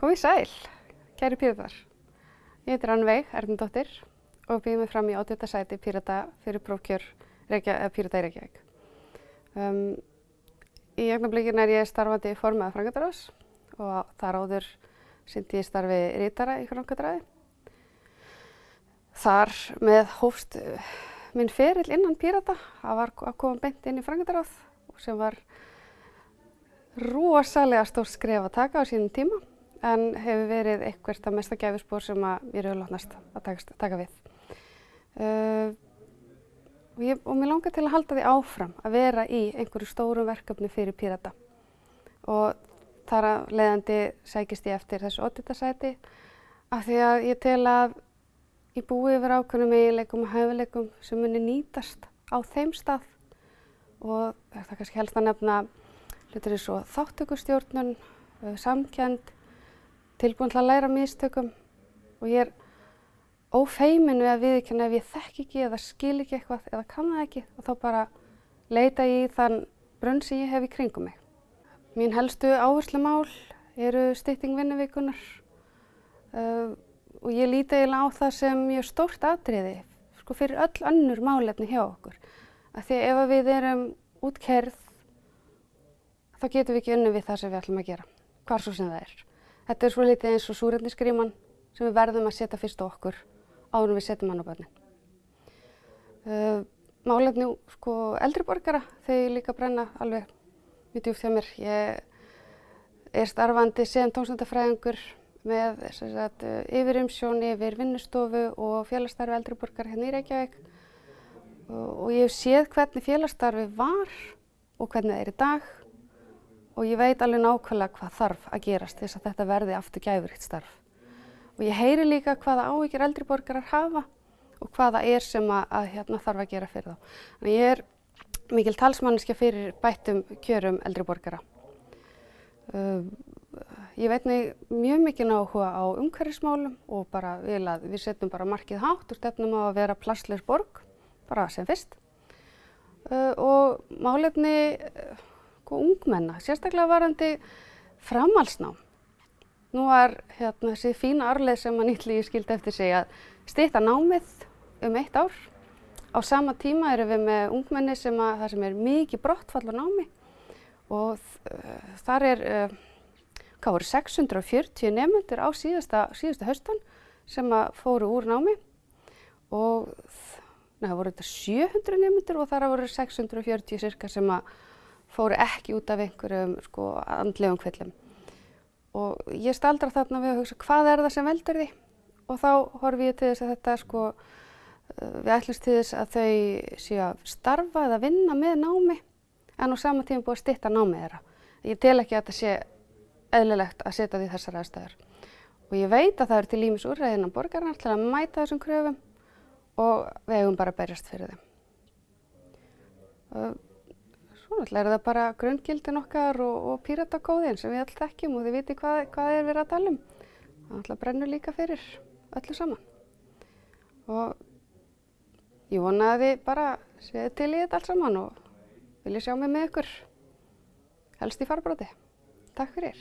Góði sæl, kæri píratar. Ég heitir Rannveig Erndóttir og býð mig fram í átjöta sæti pírata fyrir prófkjör pírata í Reykjavík. Um, í augnablikinu er ég starfandi formað frangadarás og þar áður syndi ég starfi rítara í frangadræði. Þar með hófst uh, minn ferill innan pírata, það var að koma beint inn í frangandaráð sem var rosalega stór skref að taka á sínum tíma en hefur verið eitthvað að mesta gæfispór sem að mér hefur látnast að taka, taka við. Uh, og, ég, og mér langar til að halda því áfram að vera í einhverju stórum verkefni fyrir Pírata og þar að leiðandi sækist ég eftir þessu odditarsæti af því að ég tel að ég búi yfir ákveðnum eiginleikum og hæfileikum sem muni nýtast á þeim stað og það er kannski helst að nefna hlutir eins og þáttökustjórnun, samkend, tilbúin til að læra místökum og ég er ófeimin við að viðkjanna ef ég þekk ekki eða skil ekki eitthvað eða kann það ekki og þá bara leita ég í þann brunn sem ég hef í kringum mig. Mín helstu áherslu mál eru stytting vinnuvíkunar uh, og ég líti eiginlega á það sem mjög stórt atriði sko, fyrir öll önnur málefni hjá okkur. Af því ef við erum útkerð þá getum við ekki unni við það sem við ætlum að gera, hvar svo sem það er. Þetta er svo litið eins og súrefnisgríman sem við verðum að setja fyrst á okkur áður við setjum hann á börnin. Uh, málefni sko, eldri borgara þau líka brenna alveg mjög djúft hjá mér. Ég er starfandi sem tónsöndafræðingur með sagt, yfirumsjón yfir vinnustofu og félagsstarfi eldri borgara hérna í Reykjavík og, og ég hef séð hvernig félagsstarfi var og hvernig það er í dag og ég veit alveg nákvæmlega hvað þarf að gerast þess að þetta verði aftur gæfurikt starf. Og ég heyri líka hvaða áhyggjur eldri borgarar hafa og hvaða er sem að, að hérna, þarf að gera fyrir þá. Þannig ég er mikil talsmanniska fyrir bættum kjörum eldri borgara. Uh, ég veit mjög mikil áhuga á umhverfismálum og bara vil að við setjum bara markið hátt og stefnum á að vera plassleis borg, bara sem fyrst. Uh, og málefni og ungmenna, sérstaklega varandi framhalsnám. Nú var hérna, þessi fína arleið sem að nýttlíði skildi eftir sig að stýta námið um eitt ár. Á sama tíma erum við með ungmenni sem að það sem er mikið brottfall á námi og uh, þar er, uh, hvað voru, 640 nefnendur á síðasta, síðasta haustan sem að fóru úr námi og það voru þetta 700 nefnendur og þar voru 640 cirka sem að fóru ekki út af einhverjum sko, andlegum kvillum. Og ég staldra þarna við að hugsa hvað er það sem veldur því og þá horfi ég til þess að þetta sko, uh, við ætlumst til þess að þau séu að starfa eða vinna með námi en á sama tíma búið að stitta námið þeirra. Ég tel ekki að þetta sé eðlilegt að setja því þessar aðstæður. Og ég veit að það er til ímis úrræðinan borgarna til að mæta þessum kröfum og við hefum bara berjast fyrir þeim. Svo náttúrulega er það bara grunngildin okkar og, og píratakóðin sem við alltaf þekkjum og þið viti hvað, hvað er verið að tala um. Það náttúrulega brennur líka fyrir öllu saman. Og ég vona að þið bara séu til í þetta allt saman og vilja sjá mig með ykkur helst í farbróti. Takk fyrir.